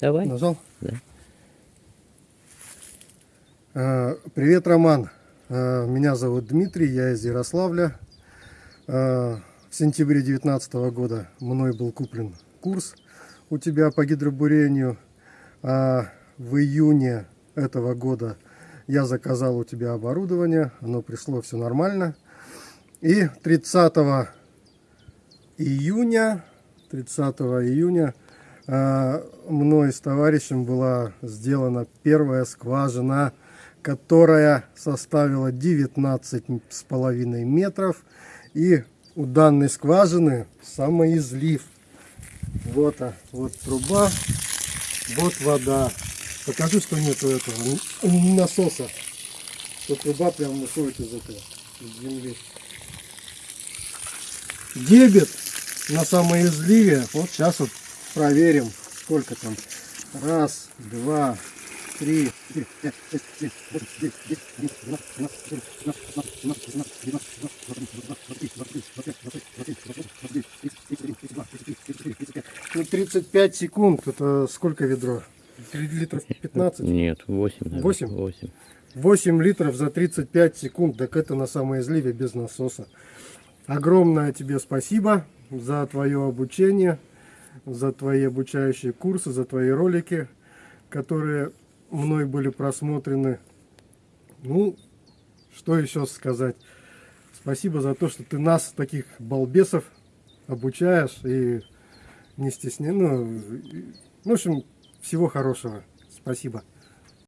Давай. Нажал? Да. Э, Привет, Роман. Э, Меня зовут Дмитрий, я из Ярославля. Э, В сентябре 2019 года мной был куплен курс у тебя по гидробурению. А в июне этого года я заказал у тебя оборудование, оно пришло все нормально. И 30 июня, 30 июня мной с товарищем была сделана первая скважина, которая составила 19 с половиной метров. И у данной скважины самоизлив. Вот, а, вот труба, вот вода. Покажи, что нету этого насоса. Что труба прям выходит из из земли. Дебет на самоизливе. Вот сейчас вот проверим, сколько там. Раз, два, три. Ну, 35 секунд. Это сколько ведро? Литров 15? Нет, 8. наверное. Восемь? 8. 8 литров за 35 секунд. Так это на самоизливе без насоса. Огромное тебе спасибо за твое обучение, за твои обучающие курсы, за твои ролики, которые мной были просмотрены. Ну, что еще сказать? Спасибо за то, что ты нас, таких балбесов, обучаешь и не стесняй. Ну, в общем, всего хорошего. Спасибо.